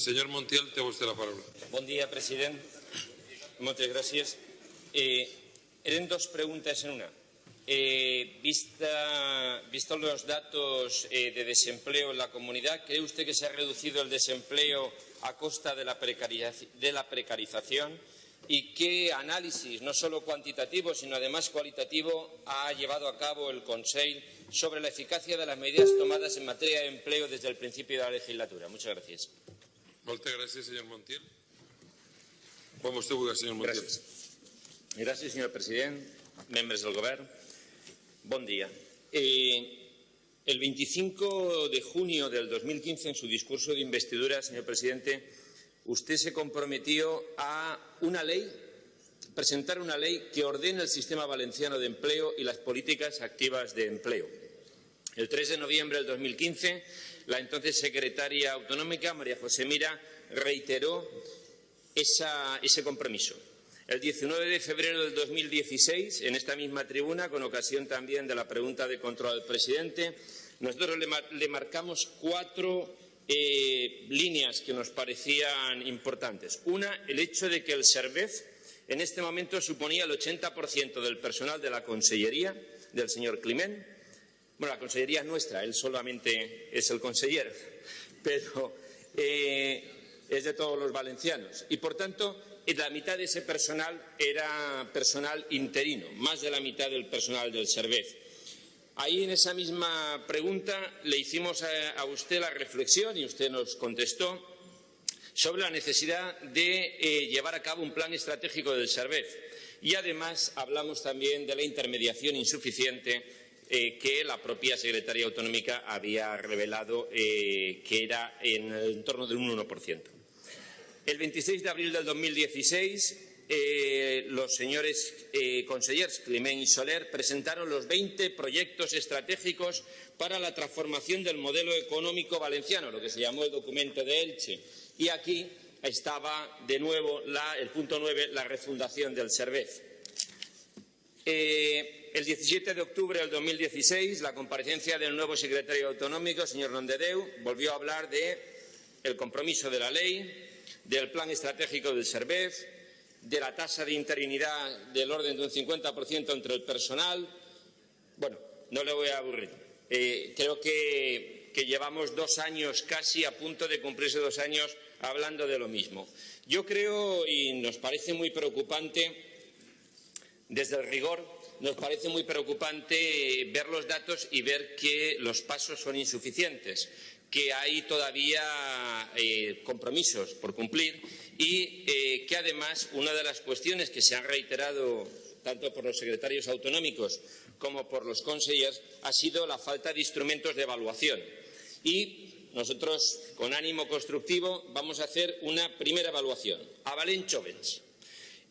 Senyor Montiel, té vostè la paraula. Bon dia, president. Moltes gràcies. Eh, dos preguntas en una. Eh, vista, visto los datos eh, de desempleo en la comunidad, ¿cree usted que se ha reducido el desempleo a costa de la, de la precarización? ¿Y qué análisis, no solo cuantitativo, sino además cualitativo, ha llevado a cabo el Consejo sobre la eficacia de las medidas tomadas en materia de empleo desde el principio de la legislatura? Muchas gracias. Moltes gràcies, senyor Montiel. Quan vostè vulgui, senyor Montiel. Del govern. Bon día. Eh, el 25 de junio del 2015, en su discurso de investidura, señor presidente, usted se comprometió a una ley, presentar una ley que ordene el sistema valenciano de empleo y las políticas activas de empleo. El 3 de noviembre del 2015, la entonces secretaria autonómica, María José Mira, reiteró ese compromiso. El 19 de febrero del 2016, en esta misma tribuna, con ocasión también de la pregunta de control al presidente, nosotros le, mar- le marcamos cuatro eh, líneas que nos parecían importantes. Una, el hecho de que el SERVEZ en este momento suponía el 80% del personal de la Consellería del señor Climent. Bueno, la Consellería es nuestra, él solamente es el consejero, pero eh, es de todos los valencianos. Y, por tanto, la mitad de ese personal era personal interino, más de la mitad del personal del SERVEZ. Ahí en esa misma pregunta le hicimos a, usted la reflexión y usted nos contestó sobre la necesidad de eh, llevar a cabo un plan estratégico del SERVEZ. Y además hablamos también de la intermediación insuficiente eh, que la propia Secretaría Autonómica había revelado eh, que era en el torno del 1%. El 26 de abril del 2016, eh, los señores eh, consellers Climent y Soler presentaron los 20 proyectos estratégicos para la transformación del modelo económico valenciano, lo que se llamó el documento de Elche. Y aquí estaba de nuevo el punto 9, la refundación del SERVEZ. Eh, el 17 de octubre del 2016, la comparecencia del nuevo secretario autonómico, señor Nondedeu, volvió a hablar de el compromiso de la ley, del plan estratégico del SERVEZ, de la tasa de interinidad del orden de un 50% entre el personal. Bueno, no le voy a aburrir. Eh, creo que llevamos dos años casi a punto de cumplirse dos años hablando de lo mismo. Yo creo, y nos parece muy preocupante, desde el rigor, nos parece muy preocupante ver los datos y ver que los pasos son insuficientes, que hay todavía eh, compromisos por cumplir y eh, que además una de las cuestiones que se han reiterado tanto por los secretarios autonómicos como por los consellers ha sido la falta de instrumentos de evaluación. Y nosotros, con ánimo constructivo, vamos a hacer una primera evaluación. A Valent Jovens.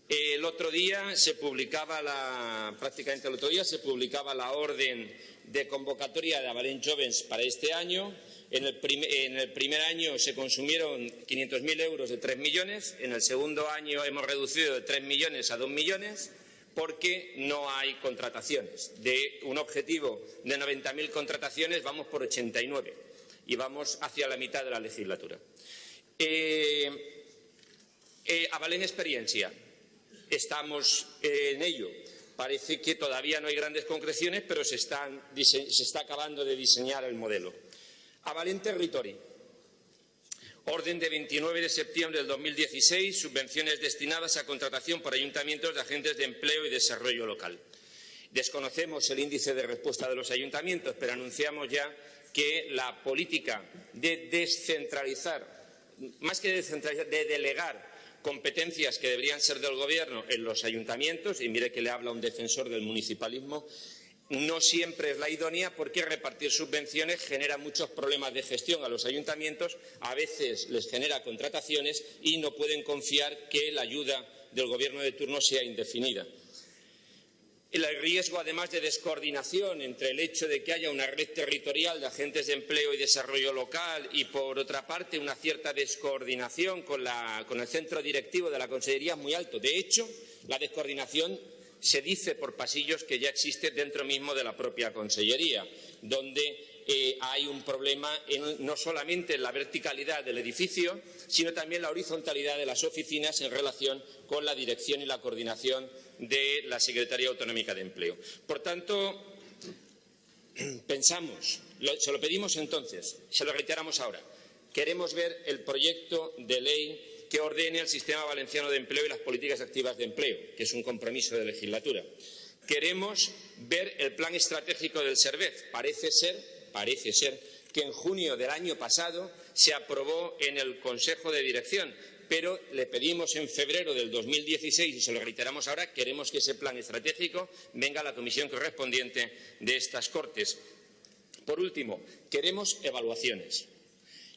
El otro día se publicaba la, prácticamente el otro día se publicaba la orden de convocatoria de Avalent Jovens para este año. En el, primer año se consumieron 500.000 euros de 3 millones. En el segundo año hemos reducido de 3 millones a 2 millones porque no hay contrataciones. De un objetivo de 90.000 contrataciones vamos por 89 y vamos hacia la mitad de la legislatura. Eh, eh, Avalent Experiencia. Estamos eh, en ello. Parece que todavía no hay grandes concreciones, pero se, está acabando de diseñar el modelo. Avalent Territory. Orden de 29 de septiembre del 2016, subvenciones destinadas a contratación por ayuntamientos de agentes de empleo y desarrollo local. Desconocemos el índice de respuesta de los ayuntamientos, pero anunciamos ya que la política de descentralizar, más que de descentralizar, de delegar competencias que deberían ser del Gobierno en los ayuntamientos, y mire que le habla un defensor del municipalismo, no siempre es la idónea porque repartir subvenciones genera muchos problemas de gestión a los ayuntamientos, a veces les genera contrataciones y no pueden confiar que la ayuda del Gobierno de turno sea indefinida. El riesgo, además, de descoordinación entre el hecho de que haya una red territorial de agentes de empleo y desarrollo local y, por otra parte, una cierta descoordinación con, el centro directivo de la Consellería es muy alto. De hecho, la descoordinación se dice por pasillos que ya existe dentro mismo de la propia Consellería, donde eh, hay un problema no solamente en la verticalidad del edificio, sino también la horizontalidad de las oficinas en relación con la dirección y la coordinación de la Secretaría Autonómica de Empleo. Por tanto, pensamos, se lo pedimos entonces, se lo reiteramos ahora, queremos ver el proyecto de ley que ordene el sistema valenciano de empleo y las políticas activas de empleo, que es un compromiso de legislatura. Queremos ver el plan estratégico del SERVEZ. Parece ser, parece ser que en junio del año pasado se aprobó en el Consejo de Dirección, pero le pedimos en febrero del 2016 y se lo reiteramos ahora, queremos que ese plan estratégico venga a la comisión correspondiente de estas Cortes. Por último, queremos evaluaciones.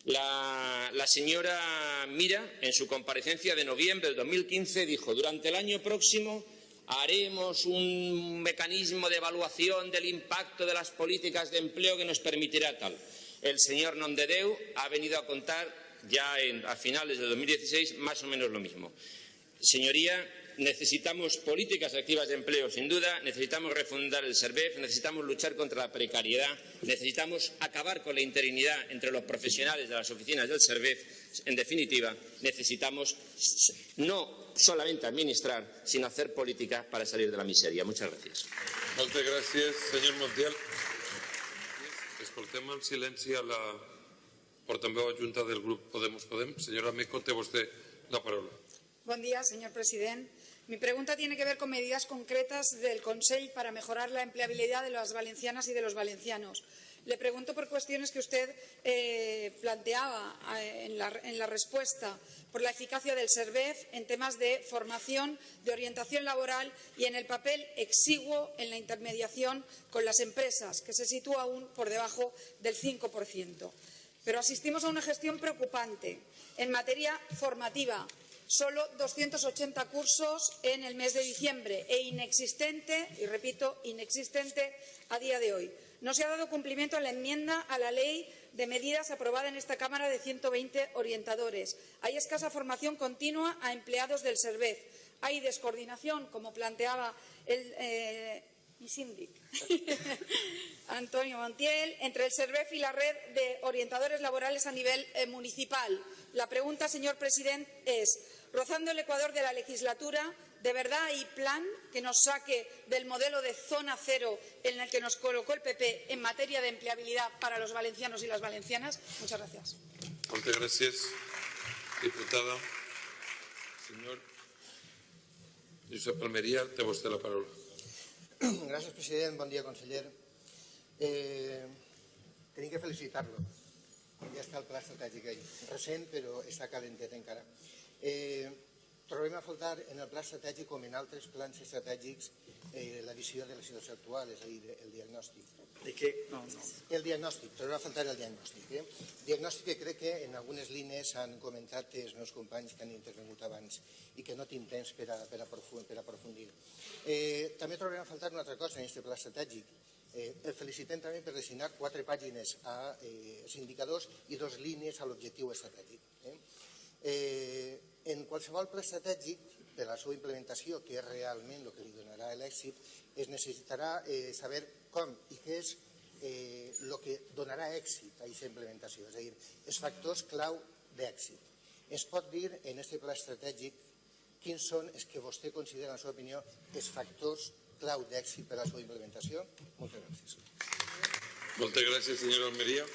La, la señora Mira, en su comparecencia de noviembre del 2015, dijo durante el año próximo haremos un mecanismo de evaluación del impacto de las políticas de empleo que nos permitirá tal. El señor Nondedeu ha venido a contar ya a finales de 2016 más o menos lo mismo. Señoría, necesitamos políticas activas de empleo, sin duda, necesitamos refundar el SERVEF, necesitamos luchar contra la precariedad, necesitamos acabar con la interinidad entre los profesionales de las oficinas del SERVEF. En definitiva, necesitamos no solamente administrar, sino hacer política para salir de la miseria. Muchas gracias. Moltes gràcies, senyor Montiel. Escoltem en silenci a la portaveu adjunta del grup Podemos Podem. Senyora Meco, té vostè la paraula. Buen día, señor presidente. Mi pregunta tiene que ver con medidas concretas del Consell para mejorar la empleabilidad de las valencianas y de los valencianos. Le pregunto por cuestiones que usted eh, planteaba eh, en, la, en la respuesta, por la eficacia del SERVEF en temas de formación, de orientación laboral y en el papel exiguo en la intermediación con las empresas, que se sitúa aún por debajo del 5%. Pero asistimos a una gestión preocupante en materia formativa. Solo 280 cursos en el mes de diciembre e inexistente, y repito, inexistente a día de hoy. No se ha dado cumplimiento a la enmienda a la ley de medidas aprobada en esta Cámara de 120 orientadores. Hay escasa formación continua a empleados del SERVEZ. Hay descoordinación, como planteaba el, eh, mi síndic, Antonio Montiel, entre el SERVEF y la red de orientadores laborales a nivel eh, municipal. La pregunta, señor presidente, es, rozando el ecuador de la legislatura, ¿de verdad hay plan que nos saque del modelo de zona cero en el que nos colocó el PP en materia de empleabilidad para los valencianos y las valencianas? Muchas gracias. Moltes gràcies, diputada. Senyor Josep Almeria, té vostè la paraula. Gràcies, president. Bon dia, conseller. Eh, tenim que felicitar-lo. Ja està el pla estratègic ahí. Recent, però està calentet encara. Eh, trobem a faltar en el pla estratègic, com en altres plans estratègics, eh, la visió de la situació actual, és a dir, el diagnòstic. ¿De qué? No, no. El diagnòstic, trobem a faltar el diagnòstic. Eh? Diagnòstic que crec que en algunes línies han comentat els meus companys que han intervingut abans i que no tinc temps per a, per aprofundir. Eh, també trobem a faltar una altra cosa en aquest pla estratègic. Eh, el felicitem també per designar quatre pàgines a eh, indicadors i dos línies a l'objectiu estratègic. Eh? Eh, en qualsevol pla estratègic, per la seva implementació, que és realment el que li donarà l'èxit, es necessitarà eh, saber com i què és eh, el que donarà èxit a aquesta implementació, és a dir, els factors clau d'èxit. Es pot dir en aquest pla estratègic quins són els que vostè considera, en la seva opinió, els factors clau d'èxit per a la seva implementació? Moltes gràcies. Moltes gràcies, senyor Almeria.